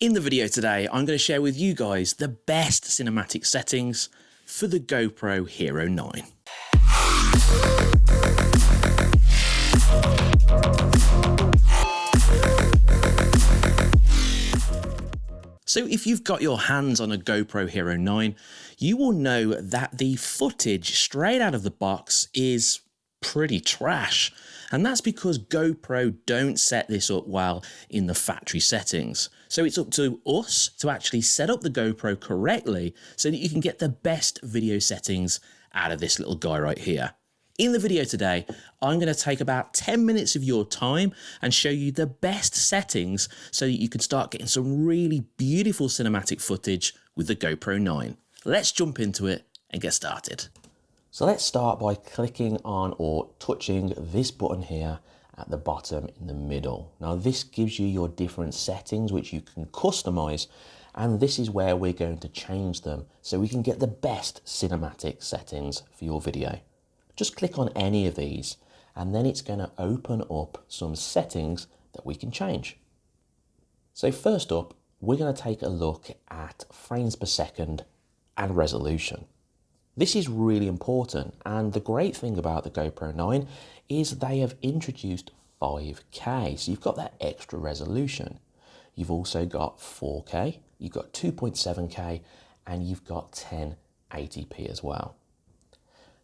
In the video today, I'm going to share with you guys the best cinematic settings for the GoPro Hero 9. So if you've got your hands on a GoPro Hero 9, you will know that the footage straight out of the box is pretty trash. And that's because GoPro don't set this up well in the factory settings. So it's up to us to actually set up the GoPro correctly so that you can get the best video settings out of this little guy right here. In the video today, I'm going to take about 10 minutes of your time and show you the best settings so that you can start getting some really beautiful cinematic footage with the GoPro 9. Let's jump into it and get started. So let's start by clicking on or touching this button here at the bottom in the middle. Now this gives you your different settings which you can customize and this is where we're going to change them so we can get the best cinematic settings for your video. Just click on any of these and then it's going to open up some settings that we can change. So first up, we're going to take a look at frames per second and resolution. This is really important and the great thing about the GoPro 9 is they have introduced 5K, so you've got that extra resolution. You've also got 4K, you've got 2.7K and you've got 1080p as well.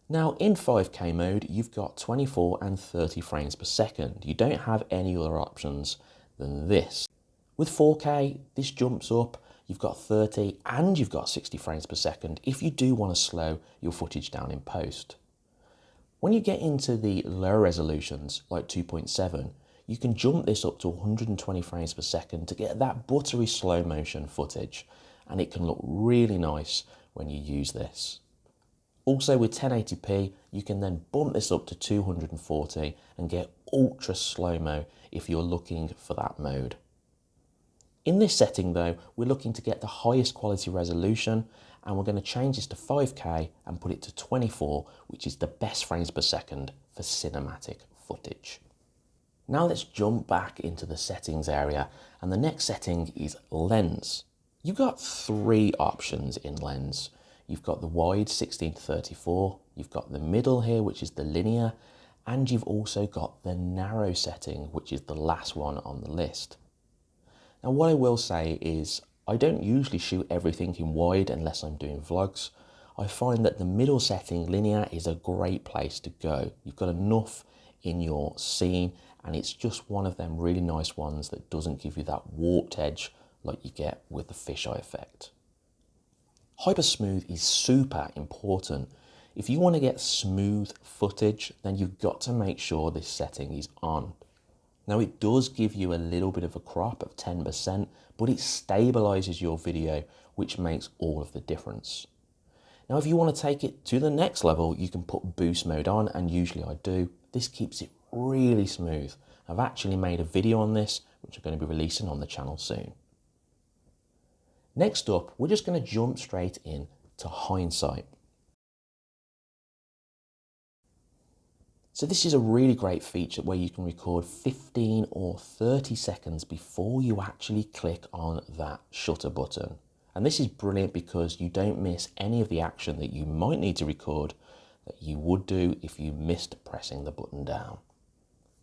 Now in 5K mode, you've got 24 and 30 frames per second. You don't have any other options than this. With 4K, this jumps up, you've got 30 and you've got 60 frames per second if you do want to slow your footage down in post. When you get into the lower resolutions, like 2.7, you can jump this up to 120 frames per second to get that buttery slow motion footage and it can look really nice when you use this. Also with 1080p, you can then bump this up to 240 and get ultra slow-mo if you're looking for that mode. In this setting though, we're looking to get the highest quality resolution and we're going to change this to 5K and put it to 24, which is the best frames per second for cinematic footage. Now let's jump back into the settings area and the next setting is lens. You've got three options in lens. You've got the wide 16 to 34, you've got the middle here, which is the linear, and you've also got the narrow setting, which is the last one on the list. Now what I will say is I don't usually shoot everything in wide unless I'm doing vlogs. I find that the middle setting, linear, is a great place to go. You've got enough in your scene and it's just one of them really nice ones that doesn't give you that warped edge like you get with the fisheye effect. Hyper smooth is super important. If you want to get smooth footage, then you've got to make sure this setting is on. Now it does give you a little bit of a crop of 10%, but it stabilizes your video, which makes all of the difference. Now, if you want to take it to the next level, you can put boost mode on, and usually I do. This keeps it really smooth. I've actually made a video on this, which I'm going to be releasing on the channel soon. Next up, we're just going to jump straight in to hindsight. So this is a really great feature where you can record 15 or 30 seconds before you actually click on that shutter button. And this is brilliant because you don't miss any of the action that you might need to record that you would do if you missed pressing the button down.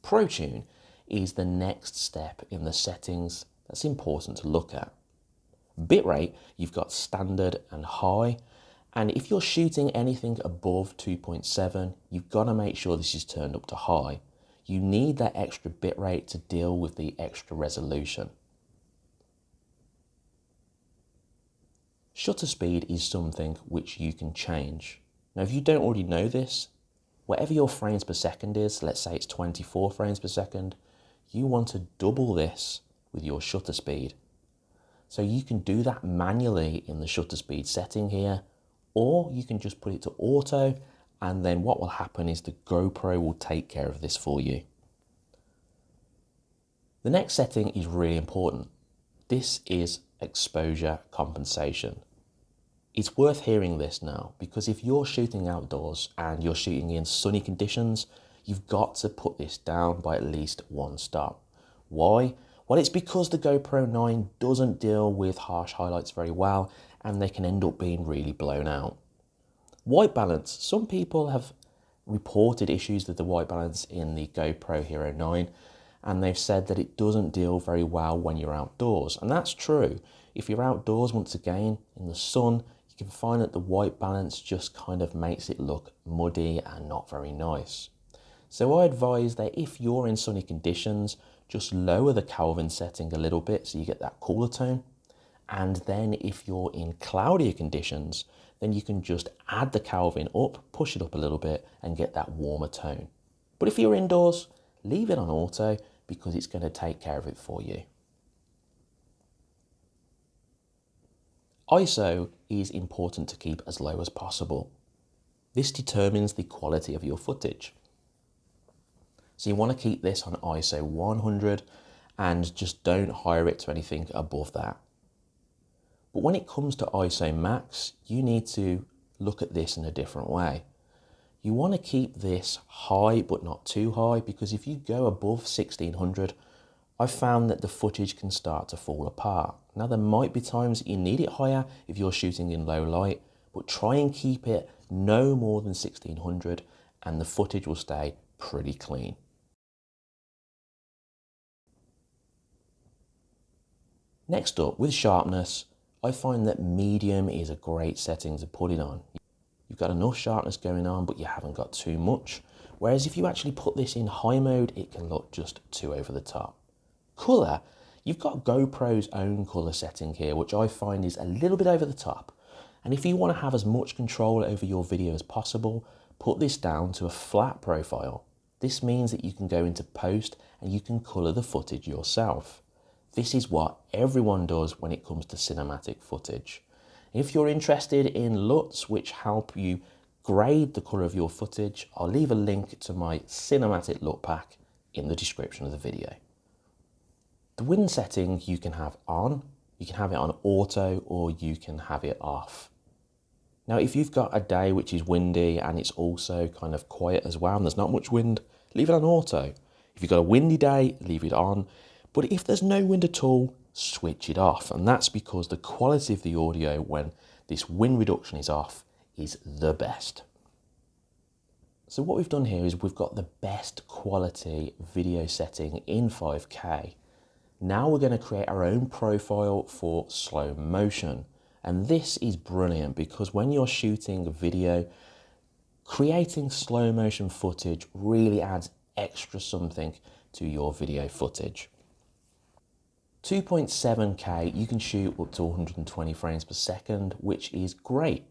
ProTune is the next step in the settings that's important to look at. Bitrate, you've got standard and high. And if you're shooting anything above 2.7, you've got to make sure this is turned up to high. You need that extra bitrate to deal with the extra resolution. Shutter speed is something which you can change. Now, if you don't already know this, whatever your frames per second is, let's say it's 24 frames per second, you want to double this with your shutter speed. So you can do that manually in the shutter speed setting here, or you can just put it to auto and then what will happen is the GoPro will take care of this for you. The next setting is really important. This is exposure compensation. It's worth hearing this now because if you're shooting outdoors and you're shooting in sunny conditions, you've got to put this down by at least one stop. Why? Well, it's because the GoPro 9 doesn't deal with harsh highlights very well and they can end up being really blown out. White balance. Some people have reported issues with the white balance in the GoPro Hero 9 and they've said that it doesn't deal very well when you're outdoors. And that's true. If you're outdoors, once again, in the sun, you can find that the white balance just kind of makes it look muddy and not very nice. So I advise that if you're in sunny conditions, just lower the Kelvin setting a little bit so you get that cooler tone. And then if you're in cloudier conditions, then you can just add the Kelvin up, push it up a little bit and get that warmer tone. But if you're indoors, leave it on auto because it's going to take care of it for you. ISO is important to keep as low as possible. This determines the quality of your footage. So you want to keep this on ISO 100 and just don't hire it to anything above that. But when it comes to ISO max, you need to look at this in a different way. You want to keep this high but not too high because if you go above 1600, I've found that the footage can start to fall apart. Now there might be times you need it higher if you're shooting in low light, but try and keep it no more than 1600 and the footage will stay pretty clean. Next up, with sharpness, I find that medium is a great setting to put it on. You've got enough sharpness going on, but you haven't got too much. Whereas if you actually put this in high mode, it can look just too over the top. Colour, you've got GoPro's own colour setting here, which I find is a little bit over the top. And if you want to have as much control over your video as possible, put this down to a flat profile. This means that you can go into post and you can colour the footage yourself. This is what everyone does when it comes to cinematic footage. If you're interested in LUTs which help you grade the colour of your footage, I'll leave a link to my cinematic LUT pack in the description of the video. The wind setting you can have on, you can have it on auto or you can have it off. Now if you've got a day which is windy and it's also kind of quiet as well and there's not much wind, leave it on auto. If you've got a windy day, leave it on. But if there's no wind at all, switch it off. And that's because the quality of the audio when this wind reduction is off is the best. So what we've done here is we've got the best quality video setting in 5K now we're going to create our own profile for slow motion. And this is brilliant because when you're shooting video, creating slow motion footage really adds extra something to your video footage. 2.7K, you can shoot up to 120 frames per second, which is great.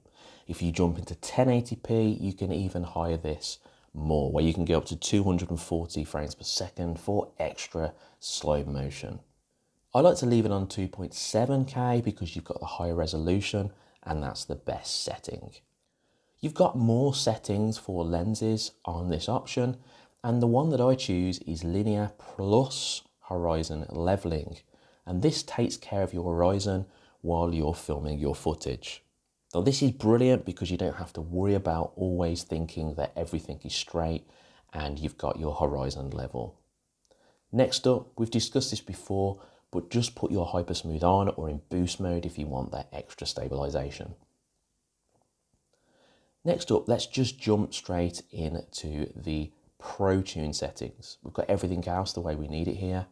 If you jump into 1080p, you can even higher this more, where you can go up to 240 frames per second for extra slow motion. I like to leave it on 2.7K because you've got the higher resolution and that's the best setting. You've got more settings for lenses on this option and the one that I choose is linear plus horizon leveling and this takes care of your horizon while you're filming your footage. Now this is brilliant because you don't have to worry about always thinking that everything is straight and you've got your horizon level. Next up, we've discussed this before, but just put your hyper smooth on or in boost mode if you want that extra stabilization. Next up, let's just jump straight into the ProTune settings. We've got everything else the way we need it here.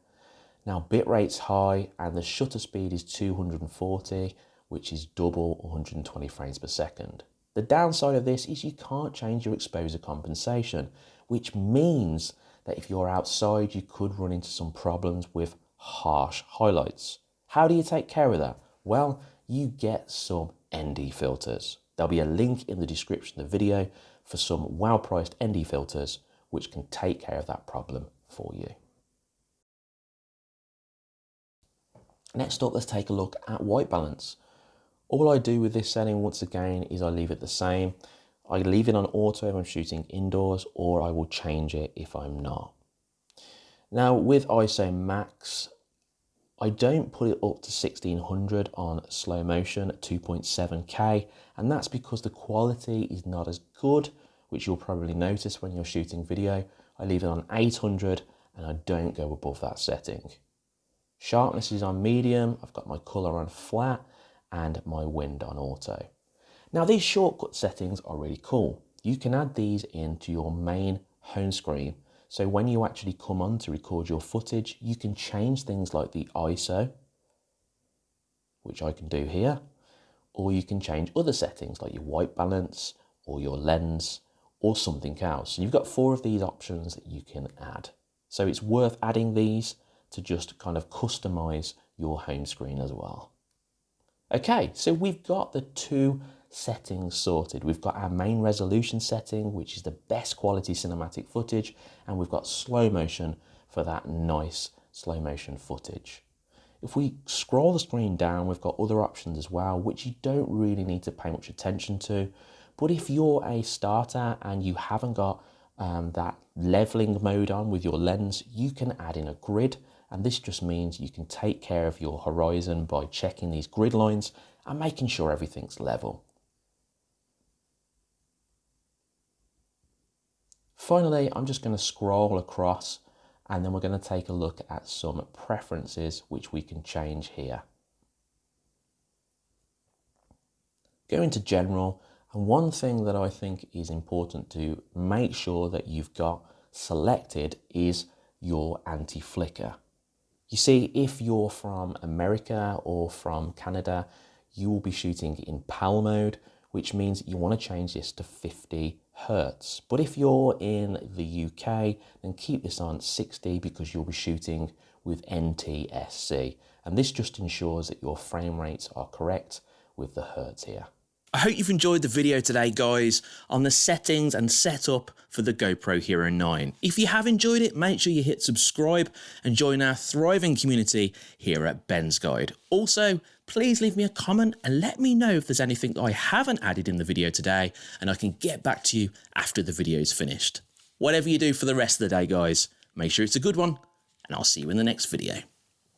Now bitrate's high and the shutter speed is 240, which is double 120 frames per second. The downside of this is you can't change your exposure compensation, which means that if you're outside, you could run into some problems with harsh highlights. How do you take care of that? Well, you get some ND filters. There'll be a link in the description of the video for some well-priced ND filters which can take care of that problem for you. Next up, let's take a look at white balance. All I do with this setting, once again, is I leave it the same. I leave it on auto if I'm shooting indoors, or I will change it if I'm not. Now with ISO max, I don't put it up to 1600 on slow motion at 2.7K, and that's because the quality is not as good, which you'll probably notice when you're shooting video. I leave it on 800 and I don't go above that setting. Sharpness is on medium, I've got my colour on flat, and my wind on auto. Now these shortcut settings are really cool. You can add these into your main home screen. So when you actually come on to record your footage, you can change things like the ISO, which I can do here, or you can change other settings like your white balance or your lens or something else. So you've got four of these options that you can add. So it's worth adding these to just kind of customize your home screen as well. Okay, so we've got the two settings sorted. We've got our main resolution setting, which is the best quality cinematic footage, and we've got slow motion for that nice slow motion footage. If we scroll the screen down, we've got other options as well, which you don't really need to pay much attention to. But if you're a starter and you haven't got um, that leveling mode on with your lens, you can add in a grid. And this just means you can take care of your horizon by checking these grid lines and making sure everything's level. Finally, I'm just going to scroll across and then we're going to take a look at some preferences which we can change here. Go into general and one thing that I think is important to make sure that you've got selected is your anti-flicker. You see, if you're from America or from Canada, you will be shooting in PAL mode, which means you want to change this to 50 hertz. But if you're in the UK, then keep this on 60 because you'll be shooting with NTSC. And this just ensures that your frame rates are correct with the hertz here. I hope you've enjoyed the video today guys on the settings and setup for the GoPro Hero 9. If you have enjoyed it, make sure you hit subscribe and join our thriving community here at Ben's Guide. Also, please leave me a comment and let me know if there's anything I haven't added in the video today and I can get back to you after the video is finished. Whatever you do for the rest of the day guys, make sure it's a good one and I'll see you in the next video.